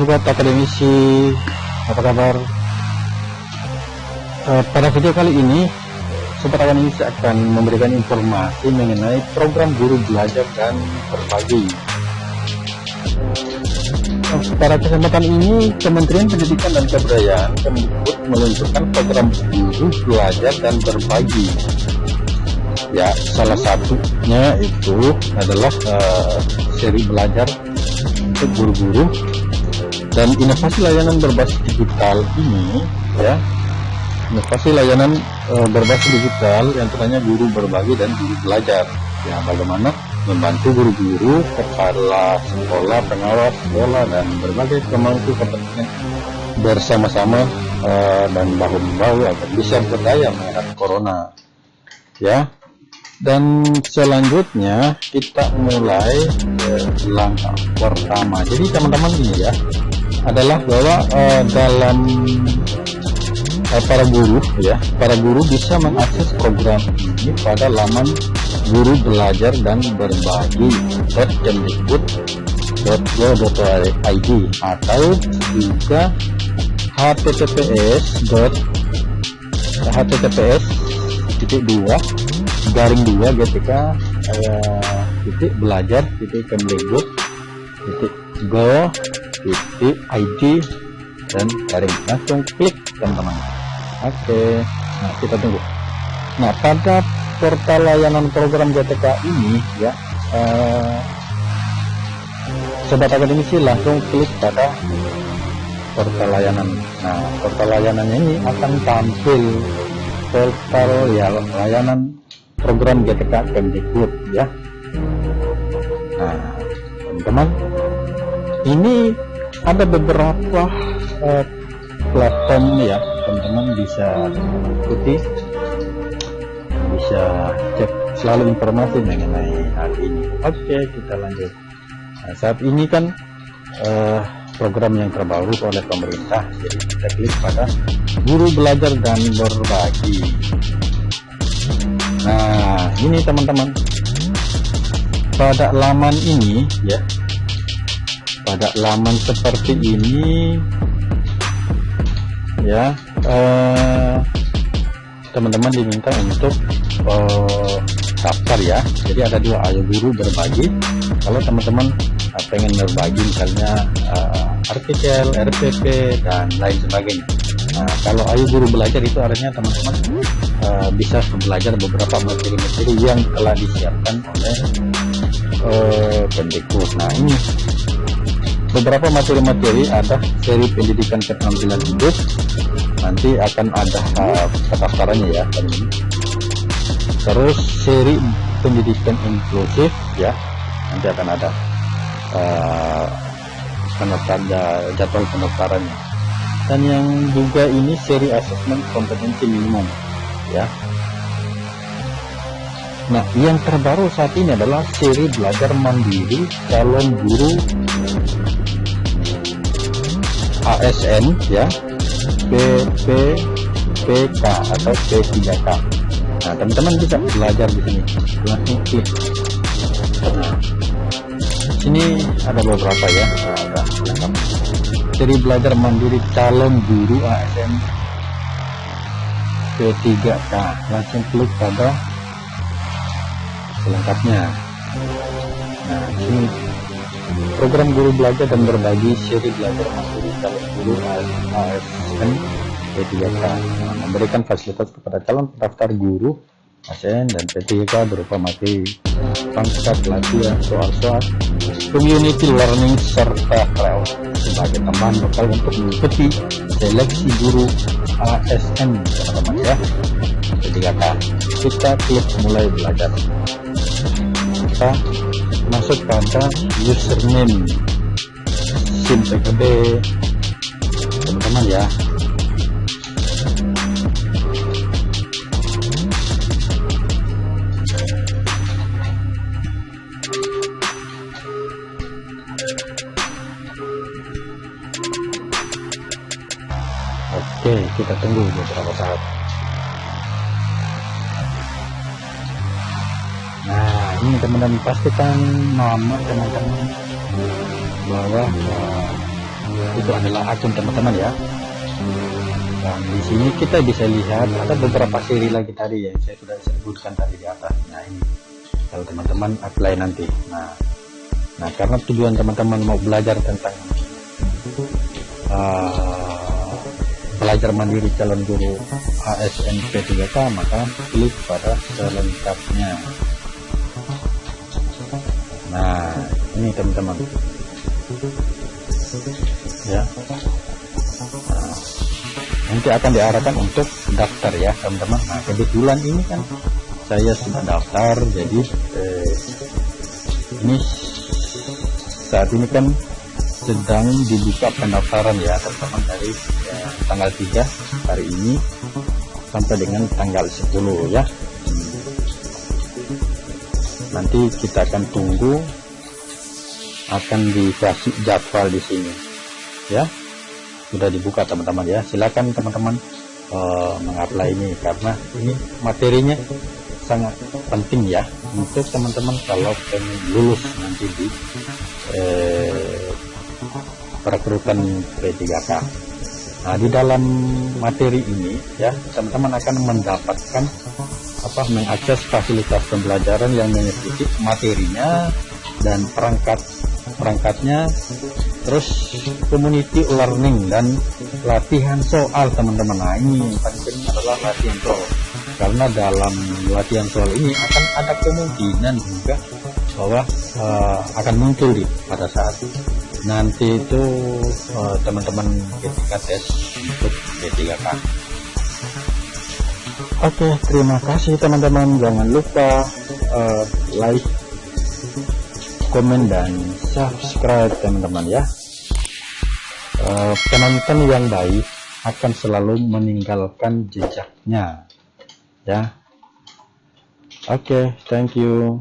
sobat akademisi apa kabar? Uh, pada video kali ini sobat akademisi akan memberikan informasi mengenai program guru belajar dan berbagi. Uh, pada kesempatan ini Kementerian Pendidikan dan Kebudayaan Kemdikbud meluncurkan program guru belajar dan berbagi. Ya salah satunya itu adalah uh, seri belajar guru-guru dan inovasi layanan berbasis digital ini ya inovasi layanan e, berbasis digital yang ternyata guru berbagi dan guru belajar. Ya bagaimana membantu guru-guru kepala sekolah pengawas sekolah dan berbagai kemampuan kepentingan bersama-sama e, dan bahu-membahu agar bisa berdaya menghadapi corona. Ya dan selanjutnya kita mulai langkah pertama. Jadi teman-teman ini ya adalah bahwa uh, dalam uh, para guru ya para guru bisa mengakses program ini pada laman guru belajar dan berbagi .kemdikbud.go.id atau juga https https titik dua garing dua gtk uh, titik belajar titik kemdikbud titik go titik ID dan garing langsung klik teman-teman. Oke nah kita tunggu. Nah pada portal layanan program GTK ini ya eh, sobat akademisi langsung klik pada portal layanan. Nah portal layanannya ini akan tampil portal ya layanan program GTK Kemdikbud ya. Nah teman-teman ini ada beberapa uh, platform ya teman-teman bisa ikuti. Bisa cek selalu informasi mengenai hal ini. Oke kita lanjut. Nah, saat ini kan uh, program yang terbaru oleh pemerintah jadi kita klik pada guru belajar dan berbagi. Nah ini teman-teman pada laman ini ya pada laman seperti ini. Ya eh, teman-teman eh, diminta untuk eh, daftar ya. Jadi ada dua ayo guru berbagi. Kalau teman-teman eh, pengen berbagi misalnya eh, artikel RPP dan lain sebagainya. Nah kalau ayo guru belajar itu artinya teman-teman uh, bisa belajar beberapa materi-materi yang telah disiapkan oleh uh, nah ini beberapa materi-materi ada seri pendidikan keterampilan hidup nanti akan ada uh, pendaftarannya ya terus seri pendidikan inklusif ya nanti akan ada uh, pendaftar jadwal pendaftarannya. Dan yang juga ini seri asesmen kompetensi minimum ya. Nah, yang terbaru saat ini adalah seri belajar mandiri calon guru ASN ya. PK atau P3K nah teman-teman bisa belajar di sini. Langsung nah sini ada beberapa ya. Jadi belajar mandiri calon guru ASN P3K langsung klik pada selengkapnya. Nah ini program guru belajar dan berbagi seri belajar mandiri calon guru ASN P3K memberikan fasilitas kepada calon pendaftar guru ASN dan P3K berupa materi pangkat pelatihan soal-soal community learning serta trial sebagai tambahan bekal untuk mengikuti seleksi guru ASN teman-teman ya. P3K kita klik mulai belajar. Kita masuk pada username sim PKB teman-teman ya Oke, kita tunggu beberapa saat. ini teman-teman pastikan nama teman-teman bahwa uh, itu adalah akun teman-teman ya. Dan di sini kita bisa lihat ada beberapa seri lagi tadi yang saya sudah sebutkan tadi di atas. Nah ini. Kalau teman-teman apply nanti. Nah nah karena tujuan teman-teman mau belajar tentang uh, belajar mandiri calon guru ASNP 3K maka klik pada selengkapnya nah ini teman-teman ya. Nanti akan diarahkan untuk daftar ya teman-teman. Nah kebetulan ini kan saya sudah daftar jadi eh, ini saat ini kan sedang dibuka pendaftaran ya teman-teman dari ya, tanggal 3 hari ini sampai dengan tanggal 10 ya. Nanti kita akan tunggu akan dikasih jadwal di sini ya. Sudah dibuka teman-teman ya. Silakan teman-teman uh, mengapply ini karena ini materinya sangat penting ya untuk teman-teman kalau pengen lulus nanti di eh, perekrutan P3K nah di dalam materi ini ya teman-teman akan mendapatkan apa mengakses fasilitas pembelajaran yang mengikuti materinya dan perangkat perangkatnya terus community learning dan latihan soal teman-teman. Nah ini paling penting adalah latihan soal. Karena dalam latihan soal ini akan ada kemungkinan juga bahwa uh, akan muncul di pada saat nanti itu eh, teman-teman uh, ketika tes untuk D3K Oke terima kasih teman-teman. Jangan lupa uh, like komen dan subscribe teman-teman ya. Uh, penonton yang baik akan selalu meninggalkan jejaknya ya. Oke okay, thank you